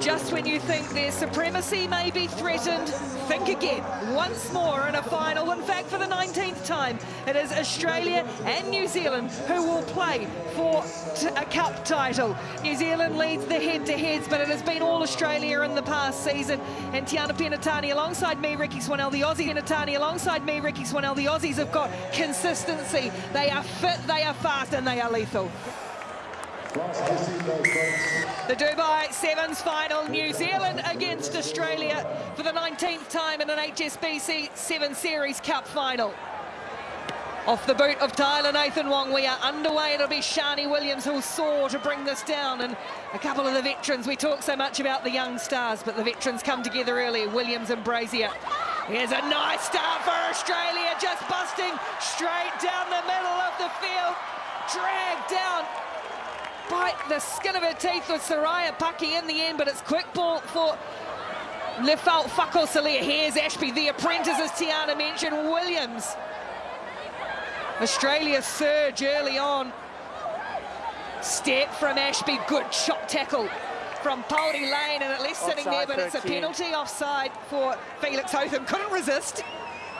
Just when you think their supremacy may be threatened, think again. Once more in a final, in fact for the 19th time, it is Australia and New Zealand who will play for a cup title. New Zealand leads the head-to-heads, but it has been all Australia in the past season. And Tiana Penitani alongside me, Rikki Swannell, the Aussie. Penitani alongside me, Rikki Swannell. The Aussies have got consistency. They are fit, they are fast, and they are lethal. The Dubai Sevens final, New Zealand against Australia for the 19th time in an HSBC 7 Series Cup final. Off the boot of Tyla Nathan Wong, we are underway. It'll be Sharni Williams who'll soar to bring this down. And a couple of the veterans, we talk so much about the young stars, but the veterans come together early, Williams and Brazier. Here's a nice start for Australia, just busting straight down the middle of the field. Dragged down bite the skin of her teeth with Soraya Paki in the end, but it's quick ball for Lefau-Fakaosilea. Here's Ashby, the apprentice, as Tiana mentioned, Williams. Australia surge early on. Step from Ashby, good shot tackle from Pouri-Lane, and at least offside sitting there, but it's a penalty offside for Felix Hotham. Couldn't resist.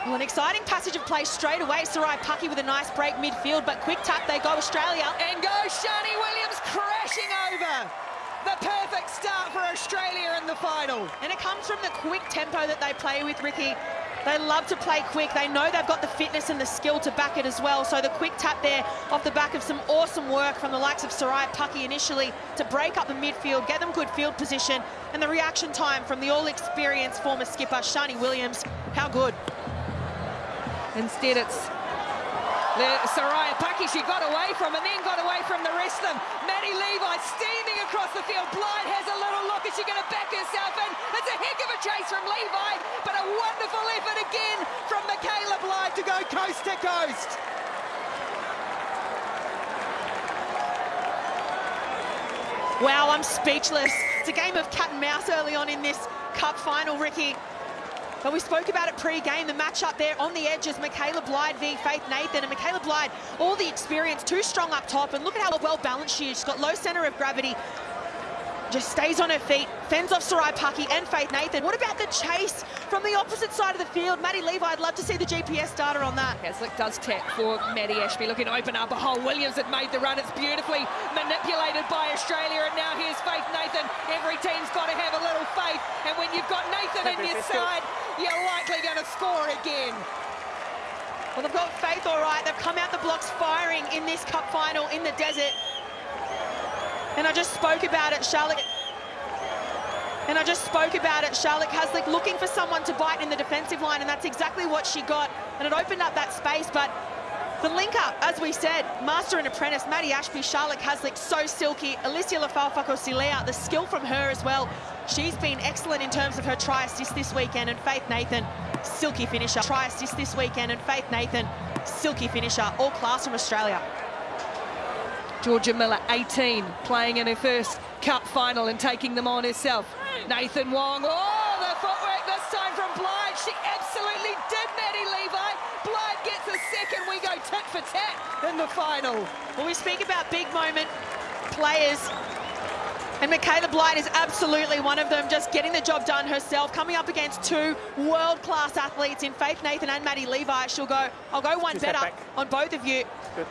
Well, an exciting passage of play straight away. Sarai Paki with a nice break midfield, but quick tap, they go Australia. And go Sharni Williams crashing over. The perfect start for Australia in the final. And it comes from the quick tempo that they play with, Rikki. They love to play quick. They know they've got the fitness and the skill to back it as well. So the quick tap there off the back of some awesome work from the likes of Sarai Paki initially to break up the midfield, get them good field position, and the reaction time from the all-experienced former skipper, Sharni Williams. How good. Instead, it's Soraya Paki she got away from and then got away from the rest of them. Maddie Levi steaming across the field. Blyde has a little look. Is she going to back herself in? It's a heck of a chase from Levi, but a wonderful effort again from Michaela Blyde to go coast to coast. Wow, I'm speechless. It's a game of cat and mouse early on in this cup final, Rikki. But we spoke about it pre-game, the matchup there on the edges, Michaela Blyde v Faith Nathan. And Michaela Blyde, all the experience, too strong up top. And look at how well balanced she is. She's got low centre of gravity, just stays on her feet, fends off Sarai Paki and Faith Nathan. What about the chase from the opposite side of the field? Maddie Levi, I'd love to see the GPS data on that. Caslick does tap for Maddie Ashby, looking to open up a hole. Williams had made the run. It's beautifully manipulated by Australia, and now here's Faith Nathan. Every team's got to have a little faith, and when you've got Nathan in your side, you're likely going to score again. Well, they've got faith all right. They've come out the blocks firing in this cup final in the desert. And I just spoke about it, Charlotte. And I just spoke about it, Charlotte Caslick looking for someone to bite in the defensive line, and that's exactly what she got. And it opened up that space, but the link up, as we said, master and apprentice, Maddie Ashby, Charlotte Caslick, so silky. Alysia Lefau-Fakaosilea, the skill from her as well. She's been excellent in terms of her try assist this weekend, and Faith Nathan, silky finisher. Try assist this weekend, and Faith Nathan, silky finisher. All class from Australia. Jorja Miller, 18, playing in her first cup final and taking them on herself. Nathan Wong, oh, the footwork this time from Blyde. She absolutely did, Maddie Levi. Blyde gets a second. We go tit for tat in the final. Well, we speak about big moment players. And Michaela Blyde is absolutely one of them, just getting the job done herself, coming up against two world-class athletes in Faith Nathan and Maddie Levi. She'll go, I'll go one better on both of you. Good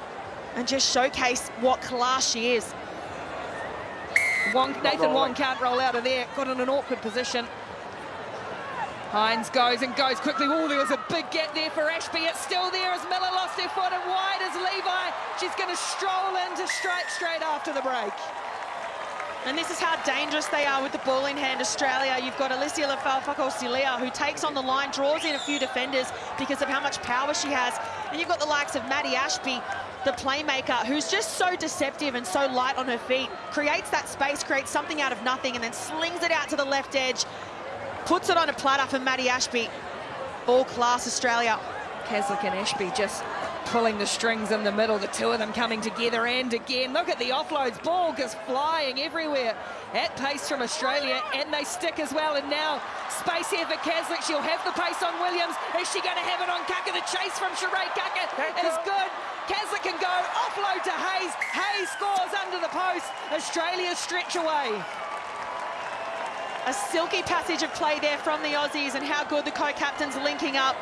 and just showcase what class she is. Wong, Nathan Wong can't roll out of there, got in an awkward position. Hines goes and goes quickly. Oh, there was a big gap there for Ashby. It's still there as Miller lost her foot and wide as Levi. She's going to stroll into straight, straight after the break. And this is how dangerous they are with the ball in hand, Australia. You've got Alysia Lefau-Fakaosilea, who takes on the line, draws in a few defenders because of how much power she has. And you've got the likes of Maddie Ashby, the playmaker, who's just so deceptive and so light on her feet, creates that space, creates something out of nothing, and then slings it out to the left edge, puts it on a platter for Maddie Ashby. All class, Australia. Caslick and Ashby just pulling the strings in the middle, the two of them coming together and again. Look at the offloads, ball just flying everywhere at pace from Australia and they stick as well and now space here for Caslick. She'll have the pace on Williams. Is she going to have it on Kaka? The chase from Shiray Kaka is good. Caslick can go, offload to Hayes. Hayes scores under the post. Australia stretch away. A silky passage of play there from the Aussies and how good the co-captains linking up.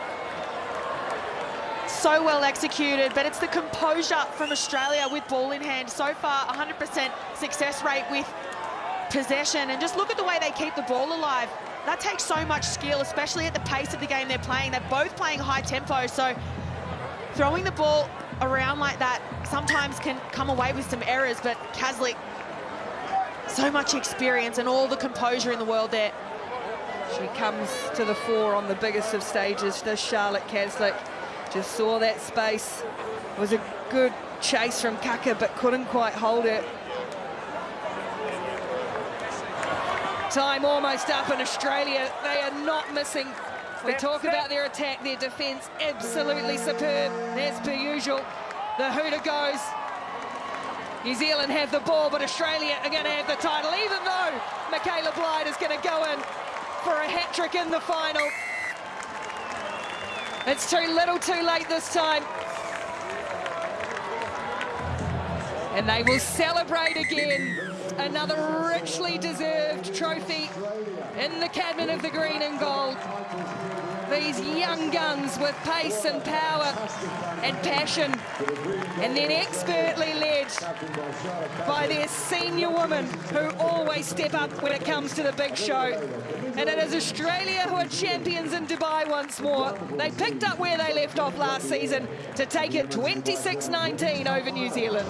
So well executed, but it's the composure from Australia with ball in hand. So far, 100% success rate with possession. And just look at the way they keep the ball alive. That takes so much skill, especially at the pace of the game they're playing. They're both playing high tempo, so throwing the ball around like that sometimes can come away with some errors, but Caslick, so much experience and all the composure in the world there. She comes to the fore on the biggest of stages, this Charlotte Caslick. Just saw that space. It was a good chase from Kaka, but couldn't quite hold it. Time almost up in Australia. They are not missing. We talk about their attack, their defence, absolutely superb, as per usual. The hooter goes. New Zealand have the ball, but Australia are going to have the title, even though Michaela Blyde is going to go in for a hat-trick in the final. It's too little too late this time. And they will celebrate again. Another richly deserved trophy in the cabinet of the green and gold. These young guns with pace and power and passion. And then expertly led by their senior women who always step up when it comes to the big show. And it is Australia who are champions in Dubai once more. They picked up where they left off last season to take it 26-19 over New Zealand.